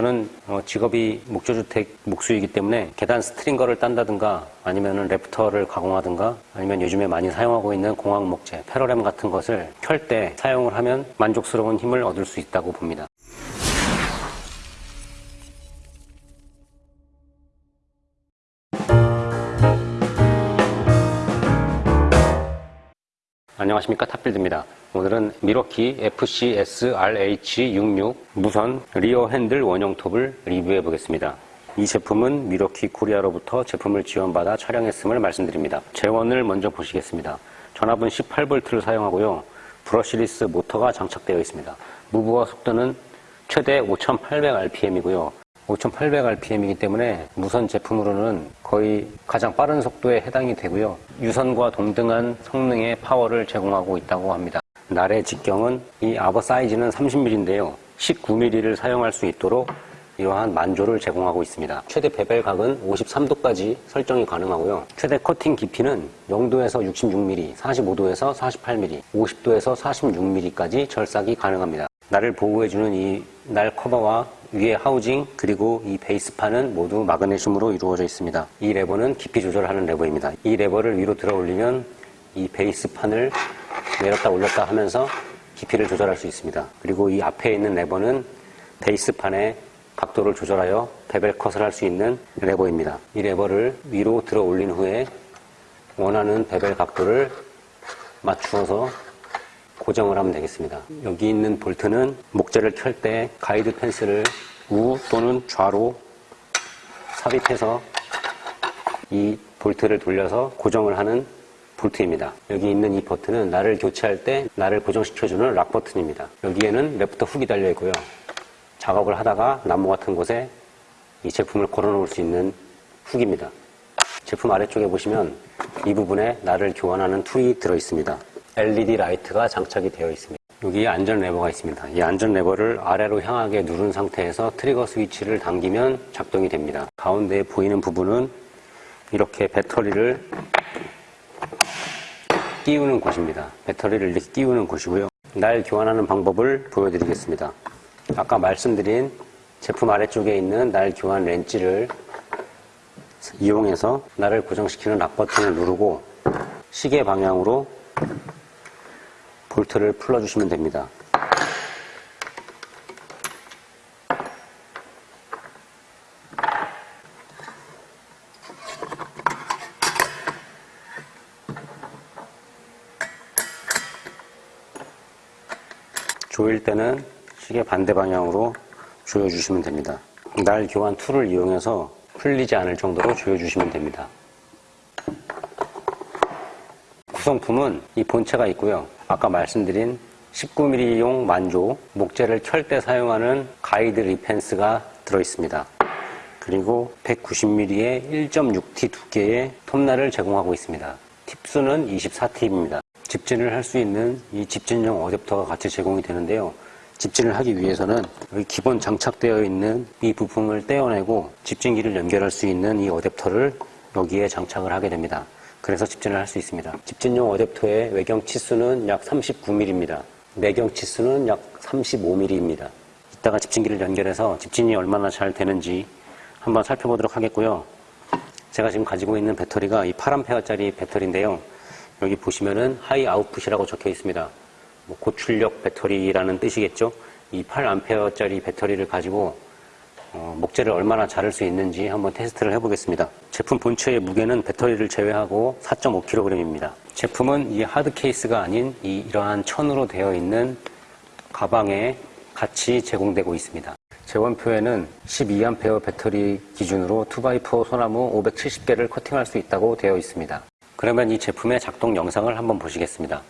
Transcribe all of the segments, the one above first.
저는 어, 직업이 목조주택 목수이기 때문에 계단 stringer를 딴다든가 아니면 rafter를 가공하든가 아니면 요즘에 많이 사용하고 있는 공학 목재, 패러램 같은 것을 켤 때 사용을 하면 만족스러운 힘을 얻을 수 있다고 봅니다. 안녕하십니까 탑빌드입니다. 오늘은 밀워키 FCS-RH66 무선 리어 핸들 원형 톱을 리뷰해 보겠습니다. 이 제품은 밀워키 코리아로부터 제품을 지원받아 촬영했음을 말씀드립니다. 제원을 먼저 보시겠습니다. 전압은 18V를 사용하고요. brushless 모터가 장착되어 있습니다. 무부하 속도는 최대 5800rpm이고요. 5800rpm이기 때문에 무선 제품으로는 거의 가장 빠른 속도에 해당이 되고요. 유선과 동등한 성능의 파워를 제공하고 있다고 합니다. 날의 직경은 이 아버 사이즈는 30mm인데요. 19mm를 사용할 수 있도록 이러한 만조를 제공하고 있습니다. 최대 bevel각은 53도까지 설정이 가능하고요. 최대 커팅 깊이는 0도에서 66mm, 45도에서 48mm, 50도에서 46mm까지 절삭이 가능합니다. 날을 보호해주는 이 날 커버와 위에 하우징 그리고 이 베이스판은 모두 마그네슘으로 이루어져 있습니다. 이 레버는 깊이 조절하는 레버입니다. 이 레버를 위로 들어 올리면 이 베이스판을 내렸다 올렸다 하면서 깊이를 조절할 수 있습니다. 그리고 이 앞에 있는 레버는 베이스판의 각도를 조절하여 bevel cut을 할 수 있는 레버입니다. 이 레버를 위로 들어 올린 후에 원하는 bevel 각도를 맞추어서 고정을 하면 되겠습니다. 여기 있는 볼트는 목재를 켤 때 가이드 펜스를 우 또는 좌로 삽입해서 이 볼트를 돌려서 고정을 하는 볼트입니다. 여기 있는 이 버튼은 날을 교체할 때 날을 고정시켜주는 lock 버튼입니다. 여기에는 rafter hook이 달려 있고요. 작업을 하다가 나무 같은 곳에 이 제품을 걸어놓을 수 있는 훅입니다. 제품 아래쪽에 보시면 이 부분에 날을 교환하는 툴이 들어 있습니다. LED 라이트가 장착이 되어 있습니다. 여기 안전 레버가 있습니다. 이 안전 레버를 아래로 향하게 누른 상태에서 트리거 스위치를 당기면 작동이 됩니다. 가운데에 보이는 부분은 이렇게 배터리를 끼우는 곳입니다. 배터리를 이렇게 끼우는 곳이고요. 날 교환하는 방법을 보여드리겠습니다. 아까 말씀드린 제품 아래쪽에 있는 날 교환 렌치를 이용해서 날을 고정시키는 락 버튼을 누르고 시계 방향으로 볼트를 풀어주시면 됩니다. 조일 때는 시계 반대 방향으로 조여주시면 됩니다. 날 교환 툴을 이용해서 풀리지 않을 정도로 조여주시면 됩니다. 구성품은 이 본체가 있고요. 아까 말씀드린 19mm용 만조, 목재를 켤 때 사용하는 가이드 rip fence가 들어있습니다. 그리고 190mm의 1.6T 두께의 톱날을 제공하고 있습니다. 팁수는 24팁입니다. 집진을 할 수 있는 이 집진용 어댑터가 같이 제공이 되는데요. 집진을 하기 위해서는 여기 기본 장착되어 있는 이 부품을 떼어내고 집진기를 연결할 수 있는 이 어댑터를 여기에 장착을 하게 됩니다. 그래서 집진을 할 수 있습니다. 집진용 어댑터의 외경 치수는 약 39mm입니다. 내경 치수는 약 35mm입니다. 이따가 집진기를 연결해서 집진이 얼마나 잘 되는지 한번 살펴보도록 하겠고요. 제가 지금 가지고 있는 배터리가 이 8A짜리 배터리인데요. 여기 보시면은 High Output이라고 적혀 있습니다. 뭐 고출력 배터리라는 뜻이겠죠. 이 8A짜리 배터리를 가지고 어, 목재를 얼마나 자를 수 있는지 한번 테스트를 해보겠습니다. 제품 본체의 무게는 배터리를 제외하고 4.5kg입니다. 제품은 이 하드 케이스가 아닌 이 이러한 천으로 되어 있는 가방에 같이 제공되고 있습니다. 재원표에는 12A 배터리 기준으로 2x4 소나무 570개를 커팅할 수 있다고 되어 있습니다. 그러면 이 제품의 작동 영상을 한번 보시겠습니다.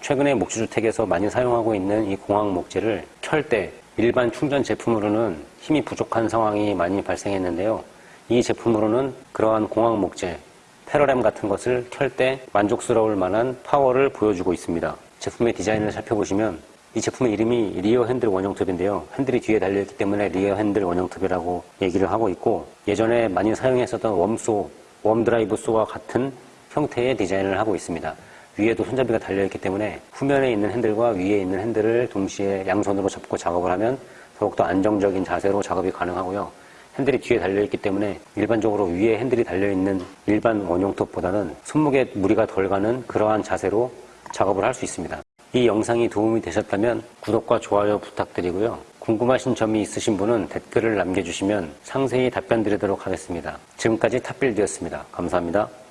최근에 목재주택에서 많이 사용하고 있는 이 공학 목재를 켤때 일반 충전 제품으로는 힘이 부족한 상황이 많이 발생했는데요. 이 제품으로는 그러한 공학 목재, Parallam 같은 것을 켤 때 만족스러울 만한 파워를 보여주고 있습니다. 제품의 디자인을 살펴보시면 이 제품의 이름이 rear handle 원형 톱인데요. 핸들이 뒤에 달려있기 때문에 rear handle 원형 톱이라고 얘기를 하고 있고 예전에 많이 사용했었던 worm saw, worm drive saw와 같은 형태의 디자인을 하고 있습니다. 위에도 손잡이가 달려있기 때문에 후면에 있는 핸들과 위에 있는 핸들을 동시에 양손으로 잡고 작업을 하면 더욱더 안정적인 자세로 작업이 가능하고요. 핸들이 뒤에 달려있기 때문에 일반적으로 위에 핸들이 달려있는 일반 원형톱보다는 손목에 무리가 덜 가는 그러한 자세로 작업을 할 수 있습니다. 이 영상이 도움이 되셨다면 구독과 좋아요 부탁드리고요. 궁금하신 점이 있으신 분은 댓글을 남겨주시면 상세히 답변 드리도록 하겠습니다. 지금까지 탑빌드였습니다. 감사합니다.